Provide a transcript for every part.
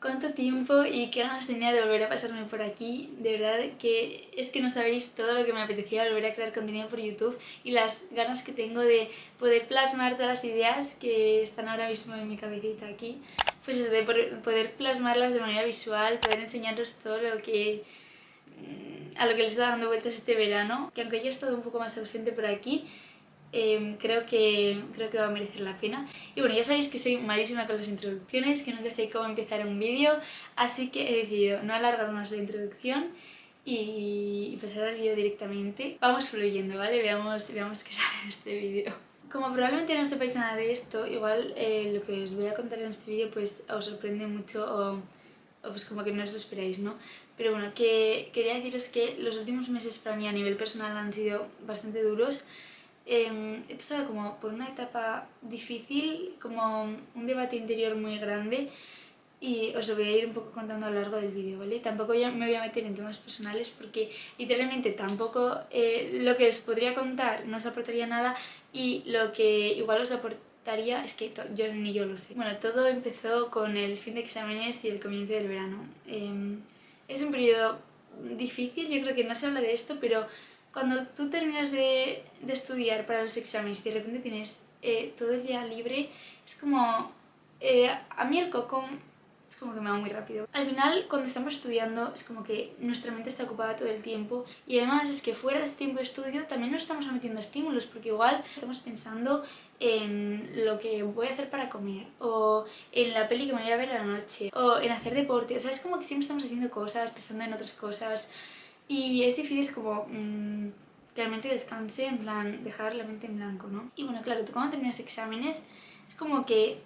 cuánto tiempo y qué ganas tenía de volver a pasarme por aquí. De verdad que es que no sabéis todo lo que me apetecía volver a crear contenido por YouTube y las ganas que tengo de poder plasmar todas las ideas que están ahora mismo en mi cabecita aquí. Pues eso, de poder plasmarlas de manera visual, poder enseñaros todo lo que mm, a lo que les está dando vueltas este verano, que aunque yo he estado un poco más ausente por aquí, Em, creo, que, creo que va a merecer la pena. Y bueno, ya sabéis que soy malísima con las introducciones, que nunca sé cómo empezar un vídeo, así que he decidido no alargar más la introducción y, pasar al vídeo directamente. Vamos fluyendo, ¿vale? Veamos, veamos qué sale de este vídeo. Como probablemente no sepáis nada de esto, igual eh, lo que os voy a contar en este vídeo pues os sorprende mucho o, o, pues como que no os lo esperáis, ¿no? Pero bueno, que quería deciros que los últimos meses para mí a nivel personal han sido bastante duros Em, he pasado como por una etapa difícil, como un debate interior muy grande y os lo voy a ir un poco contando a lo largo del vídeo, ¿vale? Tampoco me voy a meter en temas personales porque literalmente tampoco eh, lo que os podría contar no os aportaría nada y lo que igual os aportaría es que yo ni yo lo sé. Bueno, todo empezó con el fin de exámenes y el comienzo del verano. Em, es un periodo difícil, yo creo que no se habla de esto, pero cuando tú terminas de, de estudiar para los exámenes y de repente tienes eh, todo el día libre, es como... Eh, a mí el coco es como que me va muy rápido. Al final, cuando estamos estudiando, es como que nuestra mente está ocupada todo el tiempo y además es que fuera de ese tiempo de estudio también nos estamos sometiendo estímulos porque igual estamos pensando en lo que voy a hacer para comer o en la peli que me voy a ver a la noche o en hacer deporte, o sea, es como que siempre estamos haciendo cosas, pensando en otras cosas y es difícil como mmm, que la mente descanse, en plan, dejar la mente en blanco, ¿no? Y bueno, claro, tú cuando terminas exámenes, es como que,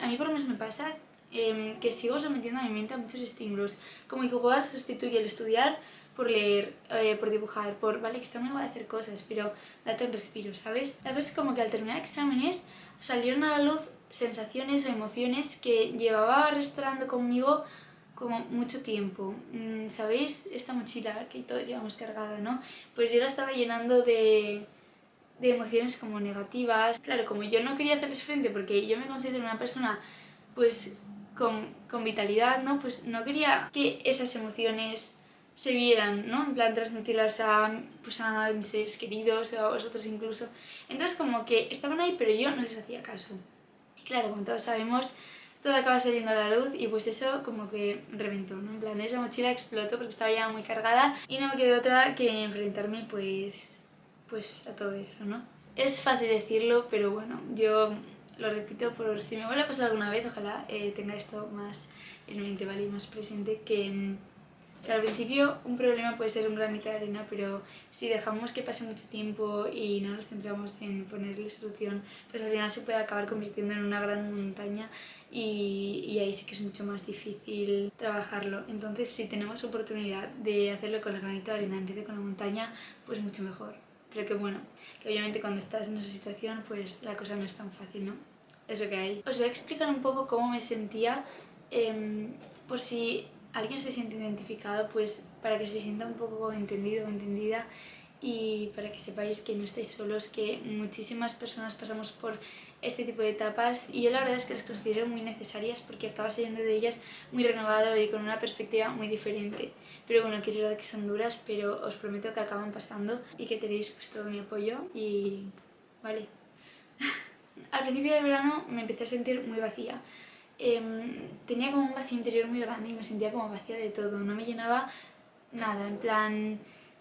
a mí por lo menos me pasa em, que sigo sometiendo a mi mente a muchos estímulos, como que igual sustituye el estudiar por leer, eh, por dibujar, por, vale, que está muy igual hacer cosas, pero date un respiro, ¿sabes? La cosa es como que al terminar exámenes salieron a la luz sensaciones o emociones que llevaba arrastrando conmigo como mucho tiempo. Mm, ¿Sabéis esta mochila que todos llevamos cargada, no? Pues yo la estaba llenando de, de emociones como negativas. Claro, como yo no quería hacerles frente porque yo me considero una persona pues con, con vitalidad, ¿no? Pues no quería que esas emociones se vieran, ¿no? En plan, transmitirlas a, pues a mis seres queridos o a vosotros incluso. Entonces como que estaban ahí pero yo no les hacía caso. Y claro, como todos sabemos, todo acaba saliendo a la luz y pues eso como que reventó, ¿no? En plan, esa mochila explotó porque estaba ya muy cargada y no me quedó otra que enfrentarme pues, pues a todo eso, ¿no? Es fácil decirlo, pero bueno, yo lo repito por si me vuelve a pasar alguna vez, ojalá eh, tenga esto más en mente, ¿vale? Y más presente que que al principio un problema puede ser un granito de arena, pero si dejamos que pase mucho tiempo y no nos centramos en ponerle solución, pues al final se puede acabar convirtiendo en una gran montaña y, y ahí sí que es mucho más difícil trabajarlo. Entonces si tenemos oportunidad de hacerlo con el granito de arena en vez de con la montaña, pues mucho mejor. Pero que bueno, que obviamente cuando estás en esa situación pues la cosa no es tan fácil, ¿no? Eso que hay. Os voy a explicar un poco cómo me sentía eh, por si alguien se siente identificado, pues para que se sienta un poco entendido o entendida y para que sepáis que no estáis solos, que muchísimas personas pasamos por este tipo de etapas y yo la verdad es que las considero muy necesarias porque acabas saliendo de ellas muy renovado y con una perspectiva muy diferente. Pero bueno, que es verdad que son duras, pero os prometo que acaban pasando y que tenéis pues todo mi apoyo y... vale. Al principio del verano me empecé a sentir muy vacía Em, tenía como un vacío interior muy grande y me sentía como vacía de todo, no me llenaba nada, en plan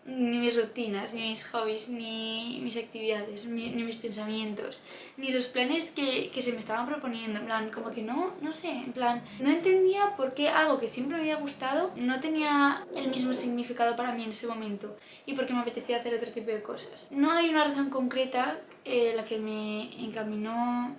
ni mis rutinas, ni mis hobbies, ni mis actividades, ni, mis pensamientos, ni los planes que, que, se me estaban proponiendo, en plan, como que no, no sé, en plan, no entendía por qué algo que siempre me había gustado no tenía el mismo significado para mí en ese momento y por qué me apetecía hacer otro tipo de cosas. No hay una razón concreta eh, la que me encaminó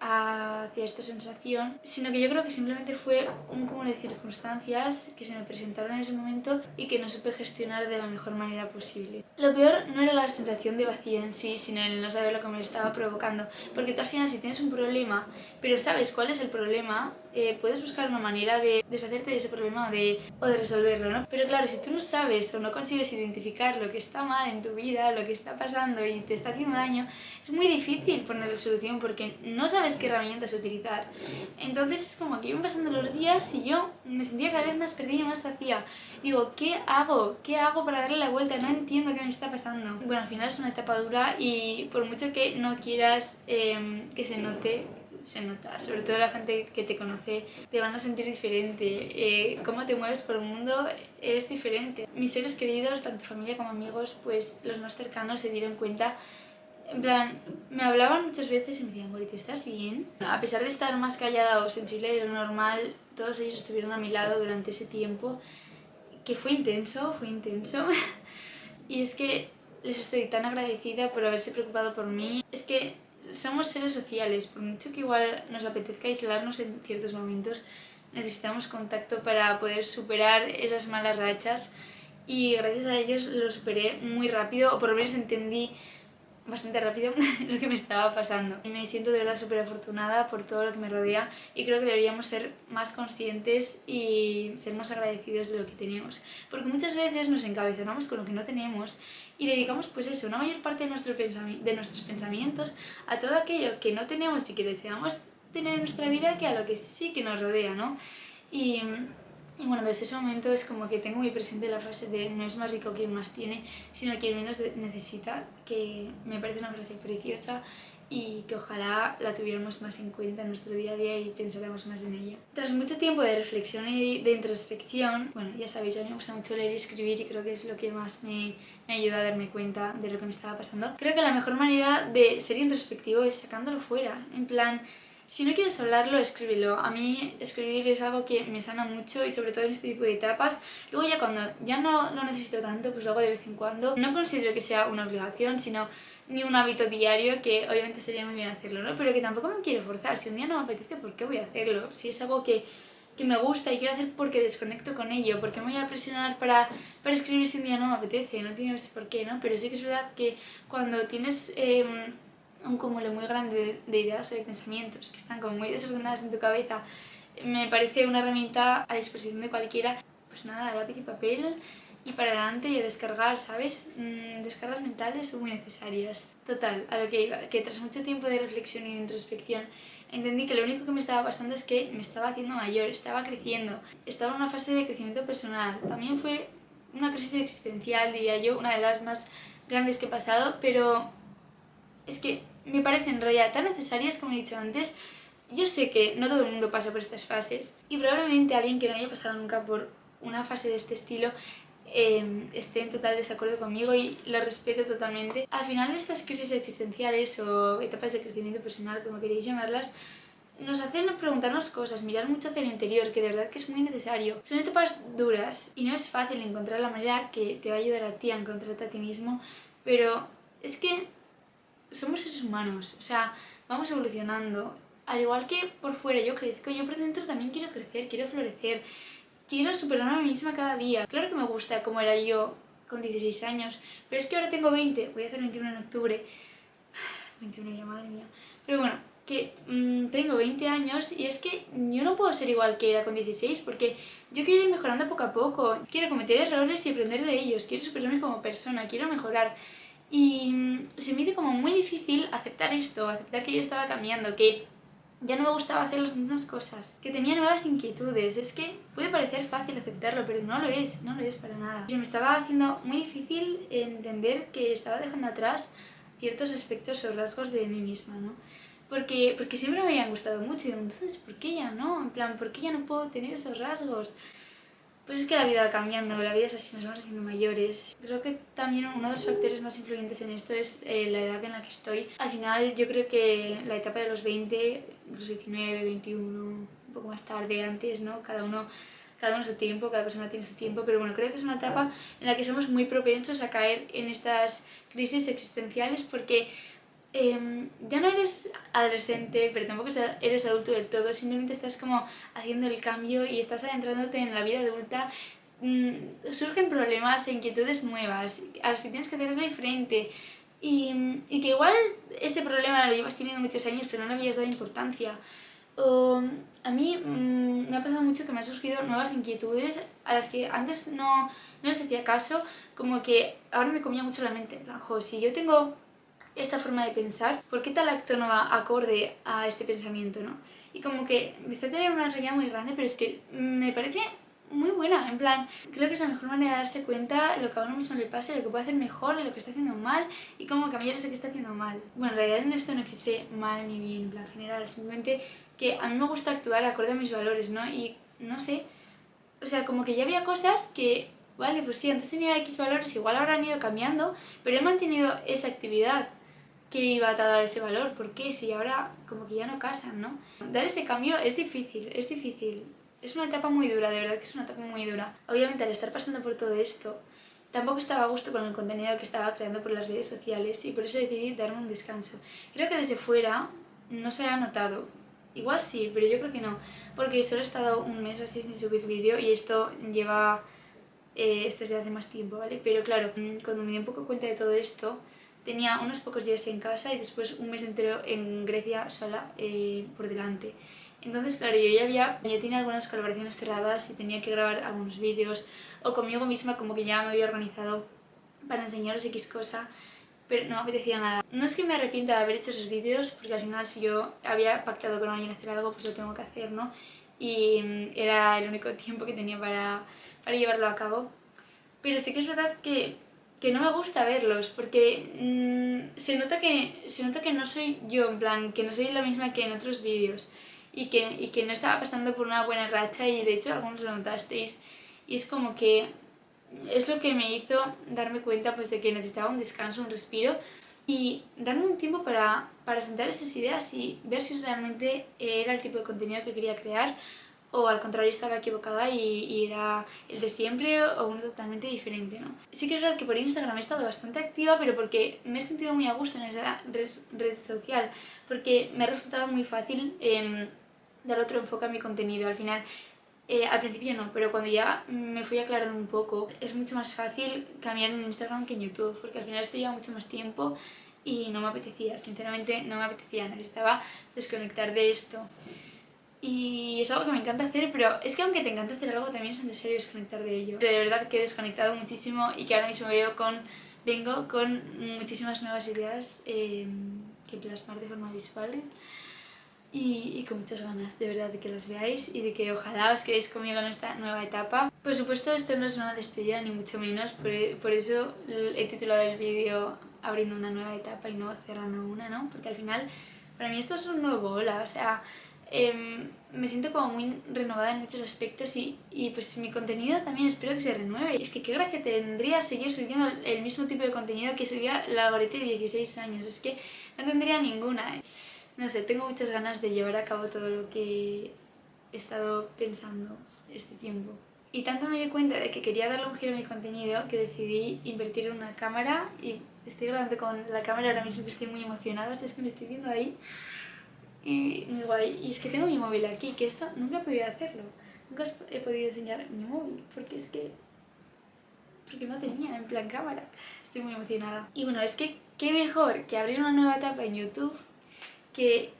hacia esta sensación, sino que yo creo que simplemente fue un cúmulo de circunstancias que se me presentaron en ese momento y que no supe gestionar de la mejor manera posible. Lo peor no era la sensación de vacío en sí, sino el no saber lo que me estaba provocando, porque tú al final si tienes un problema, pero sabes cuál es el problema, eh, puedes buscar una manera de deshacerte de ese problema o de, o de resolverlo, ¿no? Pero claro, si tú no sabes o no consigues identificar lo que está mal en tu vida, lo que está pasando y te está haciendo daño, es muy difícil ponerle solución porque no sabes qué herramientas utilizar. Entonces es como que iban pasando los días y yo me sentía cada vez más perdida y más vacía. Digo, ¿qué hago? ¿Qué hago para darle la vuelta? No entiendo qué me está pasando. Bueno, al final es una etapa dura y por mucho que no quieras em, que se note, se nota. Sobre todo la gente que te conoce te van a sentir diferente. Eh, cómo te mueves por el mundo es diferente. Mis seres queridos, tanto familia como amigos, pues los más cercanos se dieron cuenta en plan, me hablaban muchas veces y me decían, Goriti, ¿estás bien? A pesar de estar más callada o sensible de lo normal, todos ellos estuvieron a mi lado durante ese tiempo, que fue intenso, fue intenso. y es que les estoy tan agradecida por haberse preocupado por mí. Es que somos seres sociales, por mucho que igual nos apetezca aislarnos en ciertos momentos, necesitamos contacto para poder superar esas malas rachas y gracias a ellos lo superé muy rápido, o por lo menos entendí bastante rápido lo que me estaba pasando. Y me siento de verdad súper afortunada por todo lo que me rodea y creo que deberíamos ser más conscientes y ser más agradecidos de lo que tenemos. Porque muchas veces nos encabezonamos con lo que no tenemos y dedicamos pues eso, una mayor parte de, nuestro de nuestros pensamientos a todo aquello que no tenemos y que deseamos tener en nuestra vida que a lo que sí que nos rodea, ¿no? Y y bueno, desde ese momento es como que tengo muy presente la frase de no es más rico quien más tiene, sino quien menos necesita, que me parece una frase preciosa y que ojalá la tuviéramos más en cuenta en nuestro día a día y pensáramos más en ella. Tras mucho tiempo de reflexión y de introspección, bueno, ya sabéis, a mí me gusta mucho leer y escribir y creo que es lo que más me, me ayuda a darme cuenta de lo que me estaba pasando. Creo que la mejor manera de ser introspectivo es sacándolo fuera, en plan si no quieres hablarlo, escríbelo. A mí escribir es algo que me sana mucho y sobre todo en este tipo de etapas. Luego ya cuando ya no lo necesito tanto, pues lo hago de vez en cuando. No considero que sea una obligación, sino ni un hábito diario, que obviamente sería muy bien hacerlo, ¿no? Pero que tampoco me quiero forzar. Si un día no me apetece, ¿por qué voy a hacerlo? Si es algo que, que me gusta y quiero hacer porque desconecto con ello, porque me voy a presionar para, para escribir si un día no me apetece, no tiene por qué, ¿no? Pero sí que es verdad que cuando tienes... Eh, un cúmulo muy grande de, ideas o de pensamientos que están como muy desordenadas en tu cabeza, me parece una herramienta a disposición de cualquiera. Pues nada, lápiz y papel y para adelante y a descargar, ¿sabes? Mm, descargas mentales son muy necesarias. Total, a lo que iba, que tras mucho tiempo de reflexión y de introspección entendí que lo único que me estaba pasando es que me estaba haciendo mayor, estaba creciendo, estaba en una fase de crecimiento personal. También fue una crisis existencial, diría yo, una de las más grandes que he pasado, pero es que me parecen en realidad tan necesarias como he dicho antes. Yo sé que no todo el mundo pasa por estas fases y probablemente alguien que no haya pasado nunca por una fase de este estilo em, esté en total desacuerdo conmigo y lo respeto totalmente. Al final estas crisis existenciales o etapas de crecimiento personal, como queréis llamarlas, nos hacen preguntarnos cosas, mirar mucho hacia el interior, que de verdad que es muy necesario. Son etapas duras y no es fácil encontrar la manera que te va a ayudar a ti a encontrarte a ti mismo, pero es que somos seres humanos, o sea, vamos evolucionando. Al igual que por fuera yo crezco, yo por dentro también quiero crecer, quiero florecer, quiero superarme a mí misma cada día. Claro que me gusta como era yo con 16 años, pero es que ahora tengo 20, voy a hacer 21 en octubre. 21 ya, madre mía. Pero bueno, que mm, tengo 20 años y es que yo no puedo ser igual que era con 16 porque yo quiero ir mejorando poco a poco, quiero cometer errores y aprender de ellos, quiero superarme como persona, quiero mejorar. Y se me hizo como muy difícil aceptar esto, aceptar que yo estaba cambiando, que ya no me gustaba hacer las mismas cosas, que tenía nuevas inquietudes. Es que puede parecer fácil aceptarlo, pero no lo es, no lo es para nada. Se me estaba haciendo muy difícil entender que estaba dejando atrás ciertos aspectos o rasgos de mí misma, ¿no? Porque, porque siempre me habían gustado mucho y entonces, ¿por qué ya no? En plan, ¿por qué ya no puedo tener esos rasgos? Pues es que la vida va cambiando, la vida es así, nos vamos haciendo mayores. Creo que también uno de los factores más influyentes en esto es eh, la edad en la que estoy. Al final yo creo que la etapa de los 20, los 19, 21, un poco más tarde, antes, ¿no? Cada uno, cada uno su tiempo, cada persona tiene su tiempo, pero bueno, creo que es una etapa en la que somos muy propensos a caer en estas crisis existenciales porque Em, ya no eres adolescente, pero tampoco eres adulto del todo, simplemente estás como haciendo el cambio y estás adentrándote en la vida adulta, mm, surgen problemas e inquietudes nuevas a las que tienes que hacerle frente y, y, que igual ese problema lo llevas teniendo muchos años pero no le habías dado importancia. O a mí mm, me ha pasado mucho que me han surgido nuevas inquietudes a las que antes no, no les hacía caso, como que ahora me comía mucho la mente. En si yo tengo esta forma de pensar, ¿por qué tal acto no va acorde a este pensamiento, no? Y como que empecé a tener una realidad muy grande, pero es que me parece muy buena, en plan, creo que es la mejor manera de darse cuenta lo que a uno mismo le pasa, lo que puede hacer mejor, lo que está haciendo mal y cómo cambiar eso que está haciendo mal. Bueno, en realidad en esto no existe mal ni bien, en plan general, simplemente que a mí me gusta actuar acorde a mis valores, ¿no? Y no sé, o sea, como que ya había cosas que, vale, pues sí, antes tenía X valores, igual ahora han ido cambiando, pero he mantenido esa actividad que iba a ese valor, ¿por qué? Si ahora como que ya no casan, ¿no? Dar ese cambio es difícil, es difícil. Es una etapa muy dura, de verdad que es una etapa muy dura. Obviamente al estar pasando por todo esto, tampoco estaba a gusto con el contenido que estaba creando por las redes sociales y por eso decidí darme un descanso. Creo que desde fuera no se ha notado. Igual sí, pero yo creo que no, porque solo he estado un mes así sin subir vídeo y esto lleva... Eh, esto es de hace más tiempo, ¿vale? Pero claro, cuando me di un poco cuenta de todo esto, tenía unos pocos días en casa y después un mes entero en Grecia sola eh, por delante. Entonces, claro, yo ya había, ya tenía algunas colaboraciones cerradas y tenía que grabar algunos vídeos o conmigo misma como que ya me había organizado para enseñaros X cosa, pero no me apetecía nada. No es que me arrepienta de haber hecho esos vídeos, porque al final si yo había pactado con alguien hacer algo, pues lo tengo que hacer, ¿no? Y mm, era el único tiempo que tenía para, para llevarlo a cabo. Pero sí que es verdad que que no me gusta verlos, porque mm, se, nota que, se nota que no soy yo, en plan, que no soy la misma que en otros vídeos y que, y que no estaba pasando por una buena racha y de hecho algunos lo notasteis y es como que es lo que me hizo darme cuenta pues de que necesitaba un descanso, un respiro y darme un tiempo para, para sentar esas ideas y ver si realmente era el tipo de contenido que quería crear o al contrario estaba equivocada y, era el de siempre o uno totalmente diferente, ¿no? Sí que es verdad que por Instagram he estado bastante activa, pero porque me he sentido muy a gusto en esa red, social, porque me ha resultado muy fácil eh, dar otro enfoque a mi contenido. Al final, eh, al principio no, pero cuando ya me fui aclarando un poco, es mucho más fácil cambiar en Instagram que en YouTube, porque al final esto lleva mucho más tiempo y no me apetecía, sinceramente no me apetecía, necesitaba desconectar de esto. Y es algo que me encanta hacer, pero es que aunque te encanta hacer algo, también es necesario desconectar de ello. Pero de verdad que he desconectado muchísimo y que ahora mismo veo con, vengo con muchísimas nuevas ideas eh, que plasmar de forma visual y, y, con muchas ganas, de verdad, de que las veáis y de que ojalá os quedéis conmigo en esta nueva etapa. Por supuesto, esto no es una despedida, ni mucho menos, por, por eso he titulado el vídeo abriendo una nueva etapa y no cerrando una, ¿no? Porque al final, para mí esto es un nuevo hola, o sea, Em, me siento como muy renovada en muchos aspectos y, y, pues mi contenido también espero que se renueve. Es que qué gracia tendría seguir subiendo el mismo tipo de contenido que subía la Gorete de 16 años. Es que no tendría ninguna. ¿eh? No sé, tengo muchas ganas de llevar a cabo todo lo que he estado pensando este tiempo. Y tanto me di cuenta de que quería darle un giro a mi contenido que decidí invertir en una cámara y estoy grabando con la cámara ahora mismo que estoy muy emocionada, es que me estoy viendo ahí y muy guay. Y es que tengo mi móvil aquí, que esto nunca he podido hacerlo. Nunca he podido enseñar mi móvil, porque es que... Porque no tenía en plan cámara. Estoy muy emocionada. Y bueno, es que qué mejor que abrir una nueva etapa en YouTube que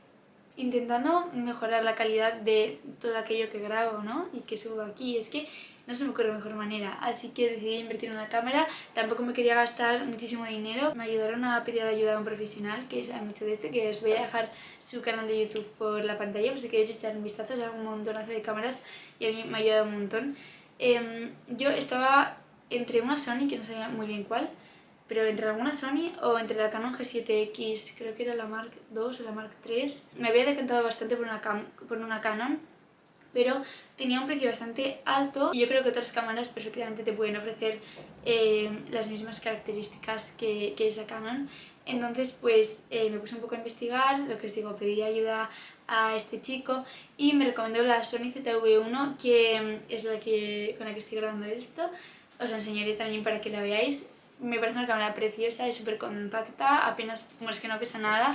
intentando mejorar la calidad de todo aquello que grabo, ¿no? Y que subo aquí. Es que no se me ocurre mejor manera, así que decidí invertir en una cámara, tampoco me quería gastar muchísimo dinero, me ayudaron a pedir ayuda a un profesional que sabe mucho de esto, que os voy a dejar su canal de YouTube por la pantalla, por si queréis echar un vistazo, es un montonazo de cámaras y a mí me ha ayudado un montón. Em, yo estaba entre una Sony, que no sabía muy bien cuál, pero entre alguna Sony o entre la Canon G7X, creo que era la Mark II o la Mark III, me había decantado bastante por una, por una Canon, pero tenía un precio bastante alto y yo creo que otras cámaras perfectamente te pueden ofrecer eh, las mismas características que, que, esa Canon. Entonces pues eh, me puse un poco a investigar, lo que os digo, pedí ayuda a este chico y me recomendó la Sony ZV-1 que mm, es la que, con la que estoy grabando esto. Os la enseñaré también para que la veáis. Me parece una cámara preciosa, es súper compacta, apenas, como es que no pesa nada.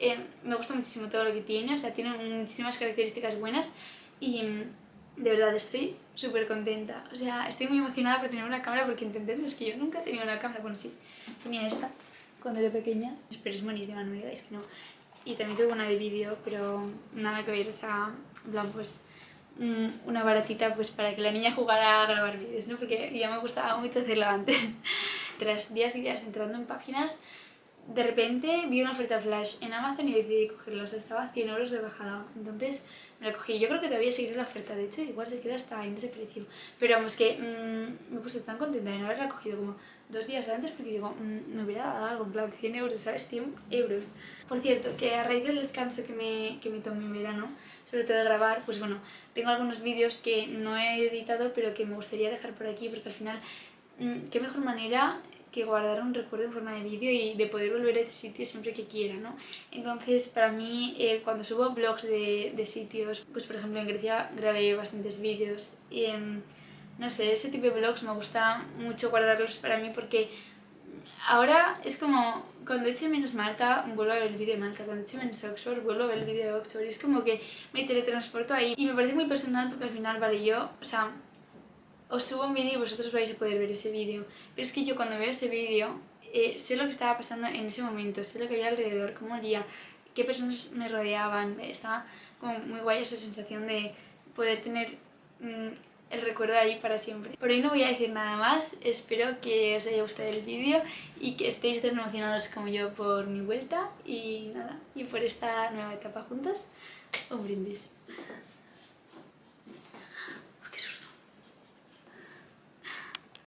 Eh, me gusta muchísimo todo lo que tiene, o sea, tiene muchísimas características buenas y mm, de verdad estoy súper contenta. O sea, estoy muy emocionada por tener una cámara porque entendéis que yo nunca he tenido una cámara. Bueno, sí, tenía esta cuando era pequeña, pero es buenísima, no me digáis que no. y también tengo una de vídeo, pero nada que ver, o sea, en plan pues mm, una baratita pues para que la niña jugara a grabar vídeos, ¿no? Porque ya me gustaba mucho hacerlo antes. Tras días y días entrando en páginas, de repente vi una oferta flash en Amazon y decidí sea, estaba a 100 euros rebajada, entonces me la cogí. Yo creo que todavía seguiré la oferta, de hecho igual se queda hasta en ese precio. Pero vamos, que mmm, me puse tan contenta de no haberla cogido como dos días antes porque digo, mmm, me hubiera dado algo, en plan 100 euros, ¿sabes? 100 euros. Por cierto, que a raíz del descanso que me, que me tomé en verano, sobre todo de grabar, pues bueno, tengo algunos vídeos que no he editado pero que me gustaría dejar por aquí porque al final, qué mejor manera que guardar un recuerdo en forma de vídeo y de poder volver a ese sitio siempre que quiera, ¿no? Entonces, para mí, eh, cuando subo blogs de, de, sitios, pues por ejemplo en Grecia grabé bastantes vídeos y, eh, no sé, ese tipo de blogs me gusta mucho guardarlos para mí porque ahora es como cuando eche menos Malta vuelvo a ver el vídeo de Malta, cuando eche menos Oxford vuelvo a ver el vídeo de Oxford y es como que me teletransporto ahí y me parece muy personal porque al final, vale, yo, o sea, os subo un vídeo y vosotros vais a poder ver ese vídeo. Pero es que yo cuando veo ese vídeo eh, sé lo que estaba pasando en ese momento, sé lo que había alrededor, cómo olía, qué personas me rodeaban. Estaba como muy guay esa sensación de poder tener mmm, el recuerdo ahí para siempre. Por hoy no voy a decir nada más, espero que os haya gustado el vídeo y que estéis tan emocionados como yo por mi vuelta y nada, y por esta nueva etapa juntos. Un brindis.